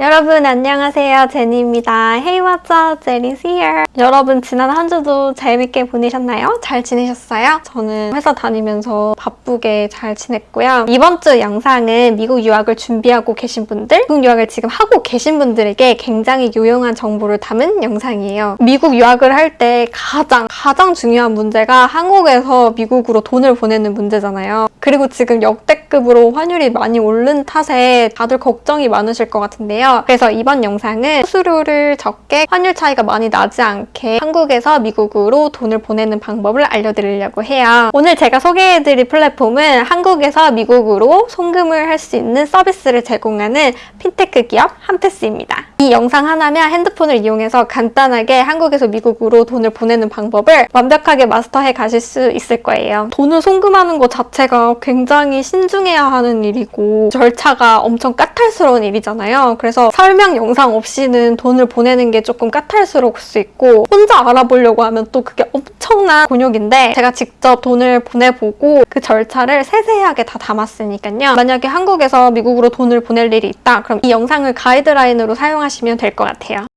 여러분 안녕하세요 제니입니다. Hey what's up, Jenny's here. 여러분 지난 한 주도 재밌게 보내셨나요? 잘 지내셨어요? 저는 회사 다니면서 바쁘게 잘 지냈고요. 이번 주 영상은 미국 유학을 준비하고 계신 분들, 미국 유학을 지금 하고 계신 분들에게 굉장히 유용한 정보를 담은 영상이에요. 미국 유학을 할 때 가장 가장 중요한 문제가 한국에서 미국으로 돈을 보내는 문제잖아요. 그리고 지금 역대급으로 환율이 많이 오른 탓에 다들 걱정이 많으실 것 같은데요. 그래서 이번 영상은 수수료를 적게 환율 차이가 많이 나지 않게 한국에서 미국으로 돈을 보내는 방법을 알려드리려고 해요. 오늘 제가 소개해드릴 플랫폼은 한국에서 미국으로 송금을 할 수 있는 서비스를 제공하는 핀테크 기업 한패스입니다. 이 영상 하나면 핸드폰을 이용해서 간단하게 한국에서 미국으로 돈을 보내는 방법을 완벽하게 마스터해 가실 수 있을 거예요. 돈을 송금하는 것 자체가 굉장히 신중해야 하는 일이고 절차가 엄청 까탈스러운 일이잖아요. 그래서 설명 영상 없이는 돈을 보내는 게 조금 까탈스러울 수 있고 혼자 알아보려고 하면 또 그게 엄청난 곤욕인데 제가 직접 돈을 보내보고 그 절차를 세세하게 다 담았으니까요. 만약에 한국에서 미국으로 돈을 보낼 일이 있다 그럼 이 영상을 가이드라인으로 사용하시면 될 것 같아요.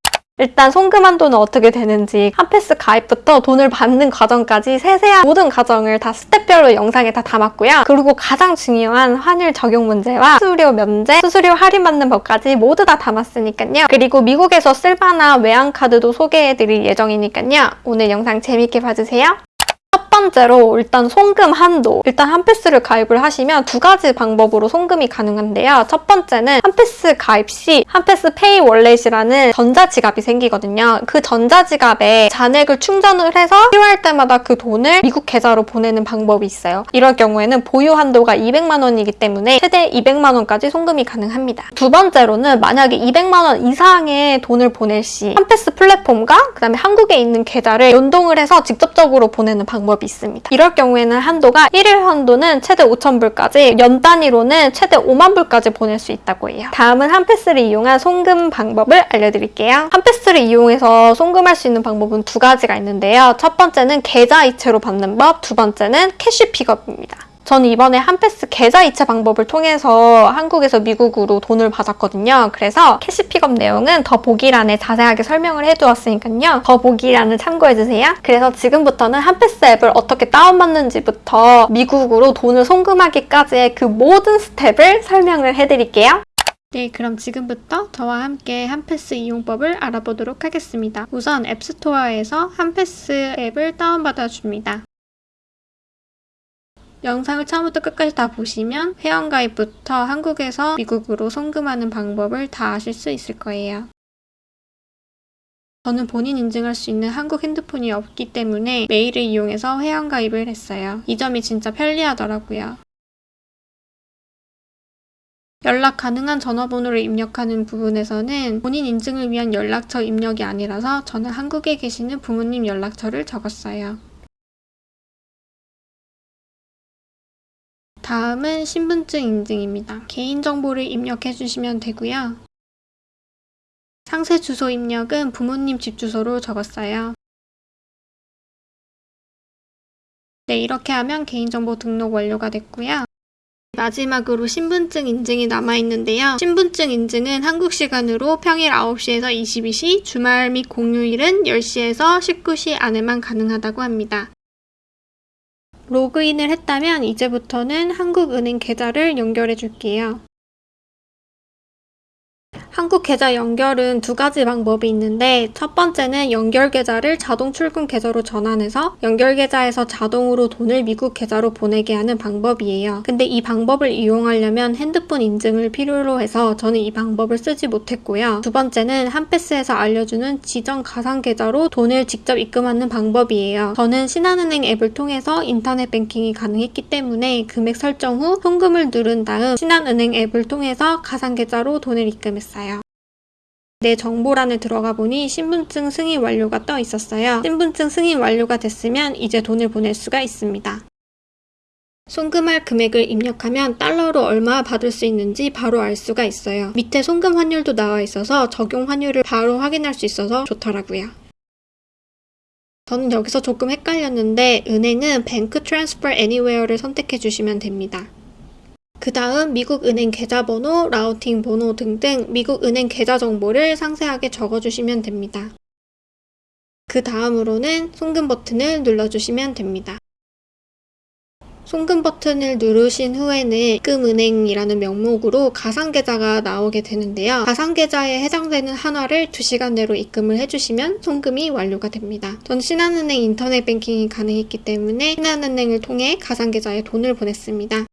일단 송금 한도는 어떻게 되는지 한패스 가입부터 돈을 받는 과정까지 세세한 모든 과정을 다 스텝별로 영상에 다 담았고요. 그리고 가장 중요한 환율 적용 문제와 수수료 면제, 수수료 할인받는 법까지 모두 다 담았으니까요. 그리고 미국에서 쓸만한 외환카드도 소개해드릴 예정이니까요. 오늘 영상 재밌게 봐주세요. 첫 번째로 일단 송금 한도 일단 한 패스를 가입을 하시면 두 가지 방법으로 송금이 가능한데요. 첫 번째는 한 패스 가입 시 한 패스 Pay Wallet이라는 전자지갑이 생기거든요. 그 전자지갑에 잔액을 충전을 해서 필요할 때마다 그 돈을 미국 계좌로 보내는 방법이 있어요. 이럴 경우에는 보유 한도가 200만 원이기 때문에 최대 200만 원까지 송금이 가능합니다. 두 번째로는 만약에 200만 원 이상의 돈을 보낼 시 한 패스 플랫폼과 그다음에 한국에 있는 계좌를 연동을 해서 직접적으로 보내는 방법이 있습니다. 이럴 경우에는 한도가 1일 한도는 최대 5,000불까지 연 단위로는 최대 5만 불까지 보낼 수 있다고 해요. 다음은 한패스를 이용한 송금 방법을 알려드릴게요. 한패스를 이용해서 송금할 수 있는 방법은 두 가지가 있는데요. 첫 번째는 계좌 이체로 받는 법, 두 번째는 cash pickup입니다. 저는 이번에 한패스 계좌 이체 방법을 통해서 한국에서 미국으로 돈을 받았거든요. 그래서 cash pickup 내용은 더보기란에 자세하게 설명을 해두었으니까요. 더보기란을 참고해주세요. 그래서 지금부터는 한패스 앱을 어떻게 다운받는지부터 미국으로 돈을 송금하기까지의 그 모든 스텝을 설명을 해드릴게요. 네, 그럼 지금부터 저와 함께 한패스 이용법을 알아보도록 하겠습니다. 우선 앱스토어에서 한패스 앱을 다운받아 줍니다. 영상을 처음부터 끝까지 다 보시면 회원가입부터 한국에서 미국으로 송금하는 방법을 다 아실 수 있을 거예요. 저는 본인 인증할 수 있는 한국 핸드폰이 없기 때문에 메일을 이용해서 회원가입을 했어요. 이 점이 진짜 편리하더라고요. 연락 가능한 전화번호를 입력하는 부분에서는 본인 인증을 위한 연락처 입력이 아니라서 저는 한국에 계시는 부모님 연락처를 적었어요. 다음은 신분증 인증입니다. 개인정보를 입력해 주시면 되고요. 상세 주소 입력은 부모님 집 주소로 적었어요. 네, 이렇게 하면 개인정보 등록 완료가 됐고요. 마지막으로 신분증 인증이 남아있는데요. 신분증 인증은 한국 시간으로 평일 9시에서 22시, 주말 및 공휴일은 10시에서 19시 안에만 가능하다고 합니다. 로그인을 했다면 이제부터는 한국은행 계좌를 연결해 줄게요. 한국 계좌 연결은 두 가지 방법이 있는데 첫 번째는 연결 계좌를 자동 출금 계좌로 전환해서 연결 계좌에서 자동으로 돈을 미국 계좌로 보내게 하는 방법이에요. 근데 이 방법을 이용하려면 핸드폰 인증을 필요로 해서 저는 이 방법을 쓰지 못했고요. 두 번째는 한패스에서 알려주는 지정 가상 계좌로 돈을 직접 입금하는 방법이에요. 저는 신한은행 앱을 통해서 인터넷 뱅킹이 가능했기 때문에 금액 설정 후 송금을 누른 다음 신한은행 앱을 통해서 가상 계좌로 돈을 입금했어요. 내 정보란에 들어가 보니 신분증 승인 완료가 떠 있었어요. 신분증 승인 완료가 됐으면 이제 돈을 보낼 수가 있습니다. 송금할 금액을 입력하면 달러로 얼마 받을 수 있는지 바로 알 수가 있어요. 밑에 송금 환율도 나와 있어서 적용 환율을 바로 확인할 수 있어서 좋더라고요. 저는 여기서 조금 헷갈렸는데 은행은 bank transfer anywhere를 선택해 주시면 됩니다. 그 다음 미국 은행 계좌번호, routing 번호 등등 미국 은행 계좌 정보를 상세하게 적어주시면 됩니다. 그 다음으로는 송금 버튼을 눌러주시면 됩니다. 송금 버튼을 누르신 후에는 입금은행이라는 명목으로 가상계좌가 나오게 되는데요. 가상계좌에 해당되는 한화를 2시간 내로 입금을 해주시면 송금이 완료가 됩니다. 전 신한은행 인터넷 뱅킹이 가능했기 때문에 신한은행을 통해 가상계좌에 돈을 보냈습니다.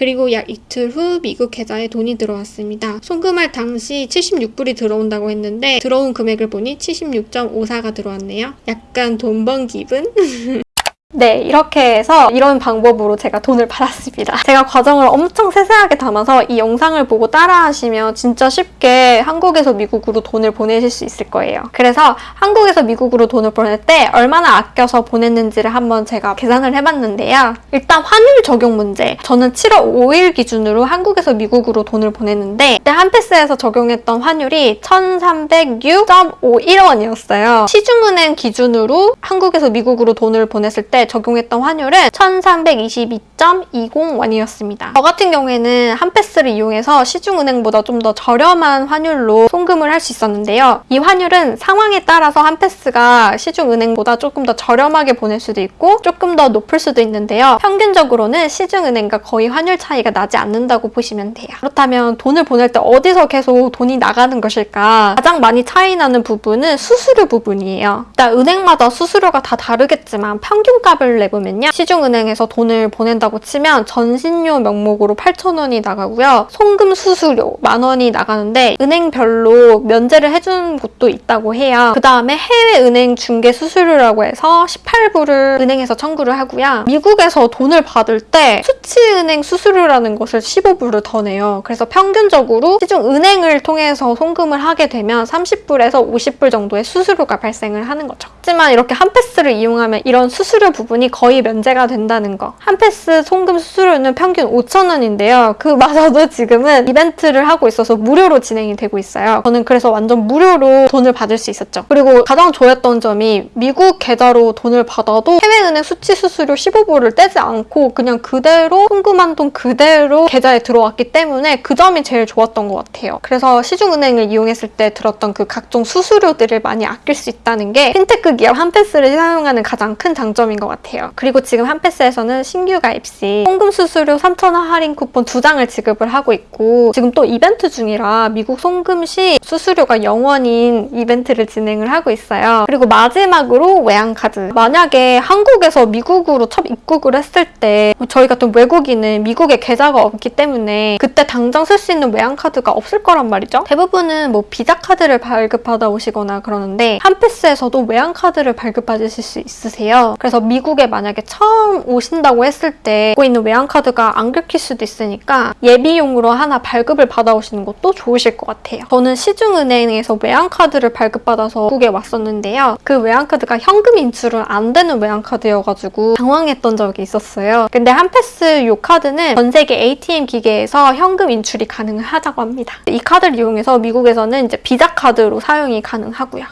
그리고 약 이틀 후 미국 계좌에 돈이 들어왔습니다. 송금할 당시 76불이 들어온다고 했는데 들어온 금액을 보니 76.54가 들어왔네요. 약간 돈 번 기분? 네, 이렇게 해서 이런 방법으로 제가 돈을 받았습니다. 제가 과정을 엄청 세세하게 담아서 이 영상을 보고 따라하시면 진짜 쉽게 한국에서 미국으로 돈을 보내실 수 있을 거예요. 그래서 한국에서 미국으로 돈을 보낼 때 얼마나 아껴서 보냈는지를 한번 제가 계산을 해봤는데요. 일단 환율 적용 문제. 저는 7월 5일 기준으로 한국에서 미국으로 돈을 보냈는데 그때 한패스에서 적용했던 환율이 1306.51원이었어요. 시중은행 기준으로 한국에서 미국으로 돈을 보냈을 때 적용했던 환율은 1322.20원이었습니다. 저 같은 경우에는 한패스를 이용해서 시중은행보다 좀 더 저렴한 환율로 송금을 할 수 있었는데요. 이 환율은 상황에 따라서 한패스가 시중은행보다 조금 더 저렴하게 보낼 수도 있고 조금 더 높을 수도 있는데요. 평균적으로는 시중은행과 거의 환율 차이가 나지 않는다고 보시면 돼요. 그렇다면 돈을 보낼 때 어디서 계속 돈이 나가는 것일까? 가장 많이 차이 나는 부분은 수수료 부분이에요. 일단 은행마다 수수료가 다 다르겠지만 평균 값을 내보면요. 시중은행에서 돈을 보낸다고 치면 전신료 명목으로 8,000원이 나가고요. 송금 수수료 만 원이 나가는데 은행별로 면제를 해주는 곳도 있다고 해요. 그 다음에 해외 은행 중개 수수료라고 해서 18불을 은행에서 청구를 하고요. 미국에서 돈을 받을 때 수치은행 수수료라는 것을 15불을 더 내요. 그래서 평균적으로 시중 은행을 통해서 송금을 하게 되면 30불에서 50불 정도의 수수료가 발생을 하는 거죠. 하지만 이렇게 한 패스를 이용하면 이런 수수료 부분이 거의 면제가 된다는 거. 한 패스 송금 수수료는 평균 5,000원인데요. 그마저도 지금은 이벤트를 하고 있어서 무료로 진행이 되고 있어요. 저는 그래서 완전 무료로 돈을 받을 수 있었죠. 그리고 가장 좋았던 점이 미국 계좌로 돈을 받아도 해외은행 수치 수수료 15불을 떼지 않고 그냥 그대로 송금한 돈 그대로 계좌에 들어왔기 때문에 그 점이 제일 좋았던 것 같아요. 그래서 시중은행을 이용했을 때 들었던 그 각종 수수료들을 많이 아낄 수 있다는 게 핀테크 기업 한패스를 사용하는 가장 큰 장점인 것 같아요. 그리고 지금 한패스에서는 신규 가입 시 송금 수수료 3,000원 할인 쿠폰 2장을 지급을 하고 있고 지금 또 이벤트 중이라 미국 송금 시 수수료가 0원인 이벤트를 진행을 하고 있어요. 그리고 마지막으로 외환카드. 만약에 한국에서 미국으로 첫 입국을 했을 때 저희 같은 외국인은 미국에 계좌가 없기 때문에 그때 당장 쓸 수 있는 외환카드가 없을 거란 말이죠. 대부분은 뭐 비자 카드를 발급받아 오시거나 그러는데 한패스에서도 외환카드를 발급받으실 수 있으세요. 그래서 미 국에 만약에 처음 오신다고 했을 때 갖고 있는 외환카드가 안 긁힐 수도 있으니까 예비용으로 하나 발급을 받아오시는 것도 좋으실 것 같아요. 저는 시중은행에서 외환카드를 발급받아서 미국에 왔었는데요. 그 외환카드가 현금 인출은 안 되는 외환카드여가지고 당황했던 적이 있었어요. 근데 한패스 이 카드는 전 세계 ATM 기계에서 현금 인출이 가능하다고 합니다. 이 카드를 이용해서 미국에서는 이제 비자 카드로 사용이 가능하고요.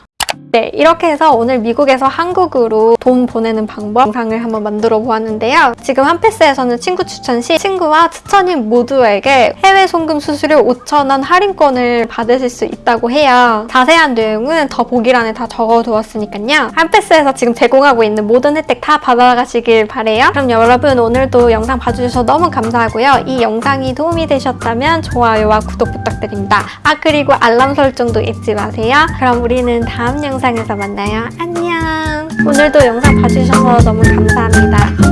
네, 이렇게 해서 오늘 미국에서 한국으로 돈 보내는 방법 영상을 한번 만들어 보았는데요. 지금 한패스에서는 친구 추천 시 친구와 추천인 모두에게 해외 송금 수수료 5,000원 할인권을 받으실 수 있다고 해요. 자세한 내용은 더 보기란에 다 적어두었으니까요. 한패스에서 지금 제공하고 있는 모든 혜택 다 받아가시길 바래요. 그럼 여러분 오늘도 영상 봐주셔서 너무 감사하고요. 이 영상이 도움이 되셨다면 좋아요와 구독 부탁드립니다. 아 그리고 알람 설정도 잊지 마세요. 그럼 우리는 다음 영상에서 만나요. 안녕! 오늘도 영상 봐주셔서 너무 감사합니다.